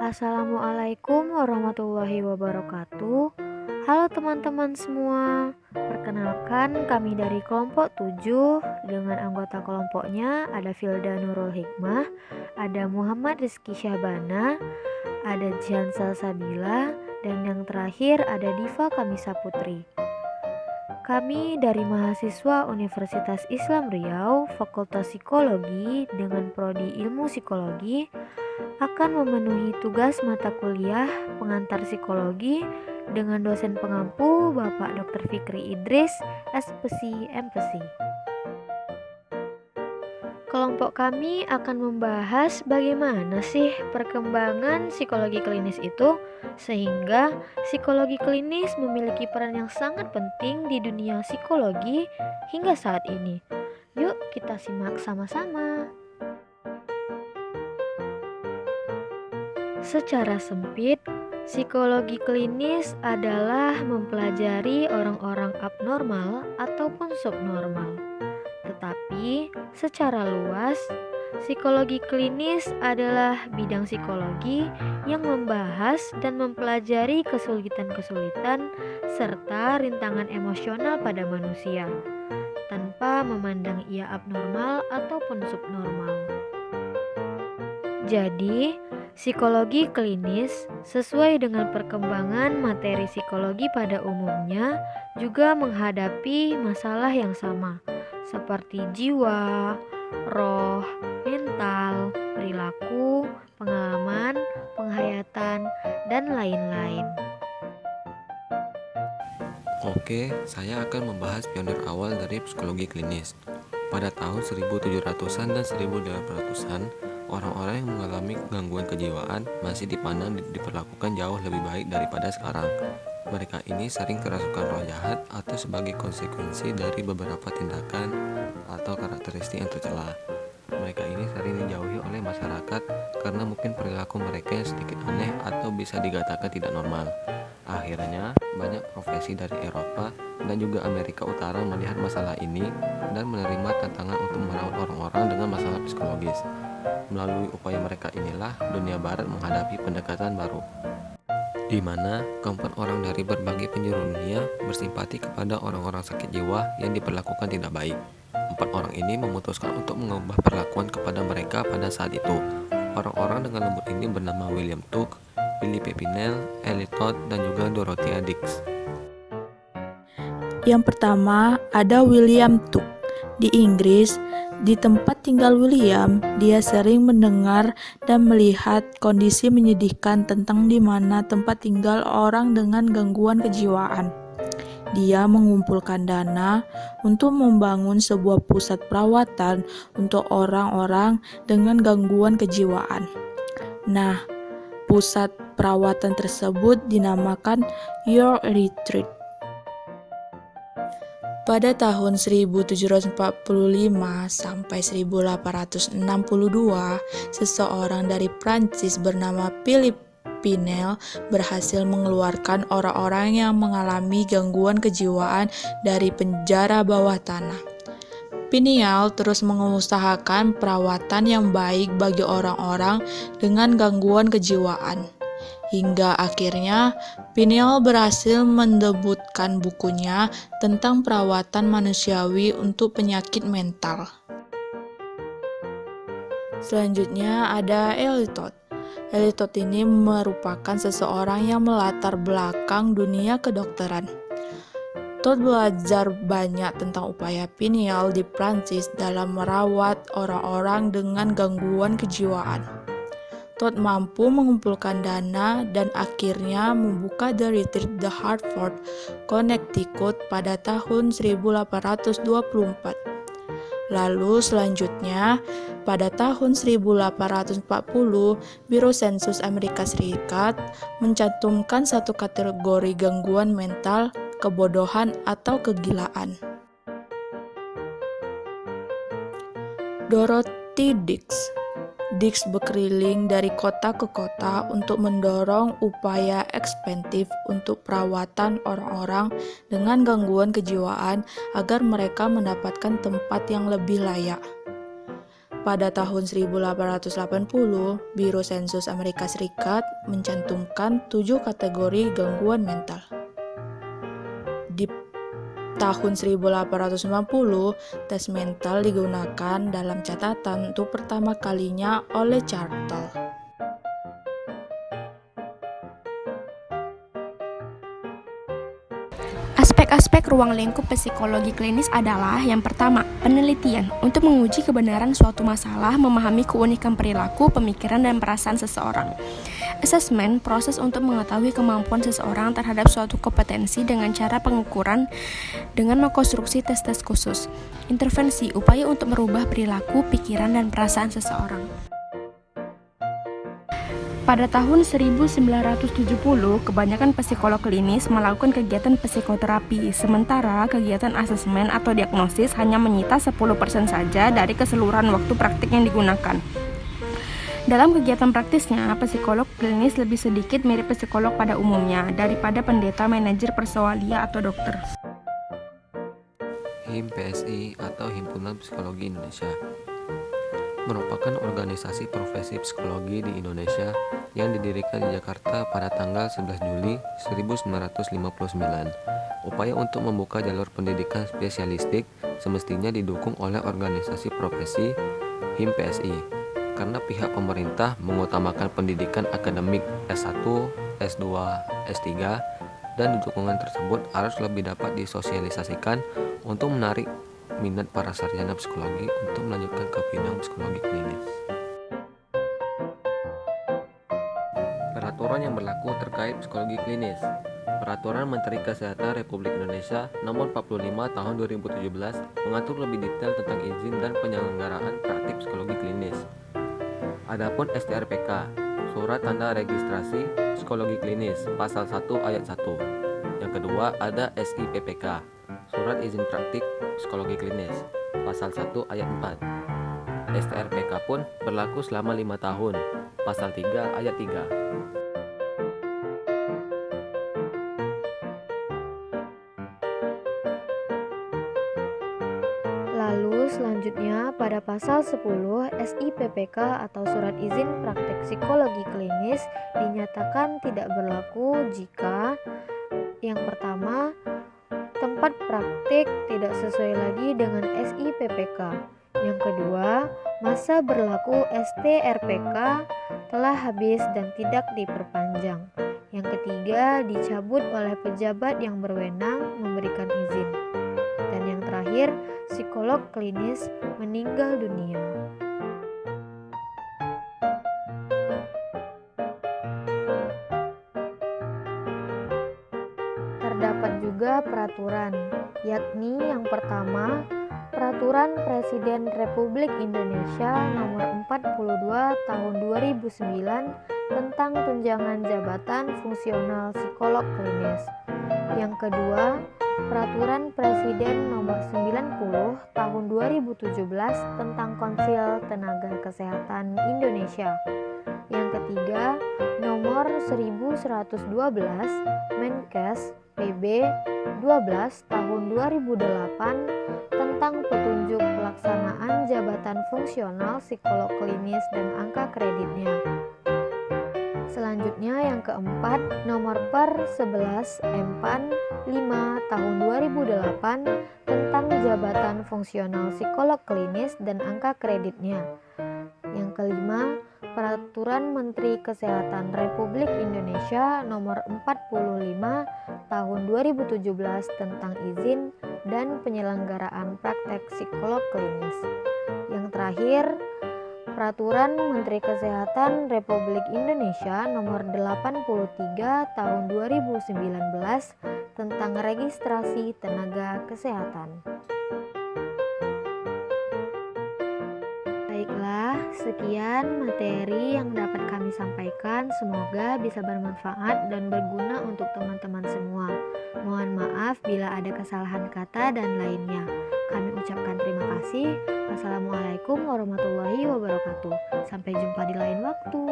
Assalamualaikum warahmatullahi wabarakatuh. Halo teman-teman semua Perkenalkan kami dari kelompok 7 Dengan anggota kelompoknya ada Filda Nurul Hikmah Ada Muhammad Rizky Syahbana Ada Jihan Sabila Dan yang terakhir ada Diva Kamisa Putri kami dari mahasiswa Universitas Islam Riau, Fakultas Psikologi dengan prodi Ilmu Psikologi akan memenuhi tugas mata kuliah pengantar psikologi dengan dosen pengampu Bapak Dr. Fikri Idris, SPC MPC. Kelompok kami akan membahas bagaimana sih perkembangan psikologi klinis itu sehingga psikologi klinis memiliki peran yang sangat penting di dunia psikologi hingga saat ini. Yuk kita simak sama-sama. Secara sempit, psikologi klinis adalah mempelajari orang-orang abnormal ataupun subnormal. Tetapi secara luas, psikologi klinis adalah bidang psikologi yang membahas dan mempelajari kesulitan-kesulitan serta rintangan emosional pada manusia tanpa memandang ia abnormal ataupun subnormal. Jadi, psikologi klinis sesuai dengan perkembangan materi psikologi pada umumnya juga menghadapi masalah yang sama seperti jiwa, roh, mental, perilaku, pengalaman, penghayatan, dan lain-lain. Oke, saya akan membahas pionir awal dari psikologi klinis. Pada tahun 1700-an dan 1800-an, orang-orang yang mengalami gangguan kejiwaan masih dipandang diperlakukan jauh lebih baik daripada sekarang. Mereka ini sering kerasukan roh jahat atau sebagai konsekuensi dari beberapa tindakan atau karakteristik yang tercela. Mereka ini sering dijauhi oleh masyarakat karena mungkin perilaku mereka yang sedikit aneh atau bisa dikatakan tidak normal. Akhirnya, banyak profesi dari Eropa dan juga Amerika Utara melihat masalah ini dan menerima tantangan untuk merawat orang-orang dengan masalah psikologis. Melalui upaya mereka inilah dunia barat menghadapi pendekatan baru di mana keempat orang dari berbagai penjuru dunia bersimpati kepada orang-orang sakit jiwa yang diperlakukan tidak baik. Empat orang ini memutuskan untuk mengubah perlakuan kepada mereka pada saat itu. Orang-orang dengan lembut ini bernama William Tuck, Billy Pepinel, Ellie Todd, dan juga Dorothea Dix. Yang pertama ada William Tuck. Di Inggris, di tempat tinggal William, dia sering mendengar dan melihat kondisi menyedihkan tentang di mana tempat tinggal orang dengan gangguan kejiwaan. Dia mengumpulkan dana untuk membangun sebuah pusat perawatan untuk orang-orang dengan gangguan kejiwaan. Nah, pusat perawatan tersebut dinamakan Your Retreat. Pada tahun 1745 sampai 1862, seseorang dari Prancis bernama Philip Pinel berhasil mengeluarkan orang-orang yang mengalami gangguan kejiwaan dari penjara bawah tanah. Pineal terus mengusahakan perawatan yang baik bagi orang-orang dengan gangguan kejiwaan. Hingga akhirnya Pineal berhasil mendebutkan bukunya tentang perawatan manusiawi untuk penyakit mental. Selanjutnya ada Elitot. Elitot ini merupakan seseorang yang melatar belakang dunia kedokteran. Todd belajar banyak tentang upaya Pineal di Prancis dalam merawat orang-orang dengan gangguan kejiwaan. Todd mampu mengumpulkan dana dan akhirnya membuka The Retreat The Hartford, Connecticut pada tahun 1824. Lalu selanjutnya, pada tahun 1840, Biro Sensus Amerika Serikat mencantumkan satu kategori gangguan mental, kebodohan, atau kegilaan. Dorothy Dix Dix berkeliling dari kota ke kota untuk mendorong upaya ekspantif untuk perawatan orang-orang dengan gangguan kejiwaan agar mereka mendapatkan tempat yang lebih layak. Pada tahun 1880, Biro Sensus Amerika Serikat mencantumkan tujuh kategori gangguan mental. Tahun 1890, tes mental digunakan dalam catatan untuk pertama kalinya oleh Chartel. Aspek-aspek ruang lingkup psikologi klinis adalah yang pertama, penelitian untuk menguji kebenaran suatu masalah, memahami keunikan perilaku, pemikiran, dan perasaan seseorang. Assessment, proses untuk mengetahui kemampuan seseorang terhadap suatu kompetensi dengan cara pengukuran dengan mengkonstruksi tes-tes khusus. Intervensi, upaya untuk merubah perilaku, pikiran, dan perasaan seseorang. Pada tahun 1970, kebanyakan psikolog klinis melakukan kegiatan psikoterapi, sementara kegiatan asesmen atau diagnosis hanya menyita 10% saja dari keseluruhan waktu praktik yang digunakan. Dalam kegiatan praktisnya, psikolog klinis lebih sedikit mirip psikolog pada umumnya daripada pendeta manajer persoalia atau dokter. HIM PSI atau Himpunan Psikologi Indonesia merupakan organisasi profesi psikologi di Indonesia yang didirikan di Jakarta pada tanggal 11 Juli 1959. Upaya untuk membuka jalur pendidikan spesialistik semestinya didukung oleh organisasi profesi HIM PSI karena pihak pemerintah mengutamakan pendidikan akademik S1, S2, S3 dan dukungan tersebut harus lebih dapat disosialisasikan untuk menarik minat para sarjana psikologi untuk melanjutkan ke bidang psikologi klinis. Peraturan yang berlaku terkait psikologi klinis Peraturan Menteri Kesehatan Republik Indonesia Nomor 45 Tahun 2017 mengatur lebih detail tentang izin dan penyelenggaraan praktik psikologi klinis. Adapun STRPK, Surat Tanda Registrasi Psikologi Klinis, Pasal 1 Ayat 1. Yang kedua ada SIPPK, Surat Izin Praktik Psikologi Klinis Pasal 1 Ayat 4 STRPK pun berlaku selama 5 tahun Pasal 3 Ayat 3 Lalu selanjutnya pada pasal 10 SIPPK atau Surat Izin Praktek Psikologi Klinis dinyatakan tidak berlaku jika yang pertama Tempat praktik tidak sesuai lagi dengan SIPPK. Yang kedua, masa berlaku STRPK telah habis dan tidak diperpanjang. Yang ketiga, dicabut oleh pejabat yang berwenang memberikan izin. Dan yang terakhir, psikolog klinis meninggal dunia. terdapat juga peraturan, yakni yang pertama, Peraturan Presiden Republik Indonesia Nomor 42 Tahun 2009 tentang tunjangan jabatan fungsional psikolog klinis. Yang kedua, Peraturan Presiden Nomor 90 Tahun 2017 tentang Konsil Tenaga Kesehatan Indonesia. Yang ketiga, Nomor 1112 Menkes PB 12 tahun 2008 tentang petunjuk pelaksanaan jabatan fungsional psikolog klinis dan angka kreditnya. Selanjutnya yang keempat, nomor per 11 Empan 5 tahun 2008 tentang jabatan fungsional psikolog klinis dan angka kreditnya. Yang kelima, Peraturan Menteri Kesehatan Republik Indonesia Nomor 45 Tahun 2017 tentang izin dan penyelenggaraan praktek psikolog klinis. Yang terakhir, Peraturan Menteri Kesehatan Republik Indonesia Nomor 83 Tahun 2019 tentang registrasi tenaga kesehatan. Sekian materi yang dapat kami sampaikan, semoga bisa bermanfaat dan berguna untuk teman-teman semua. Mohon maaf bila ada kesalahan kata dan lainnya. Kami ucapkan terima kasih. Wassalamualaikum warahmatullahi wabarakatuh. Sampai jumpa di lain waktu.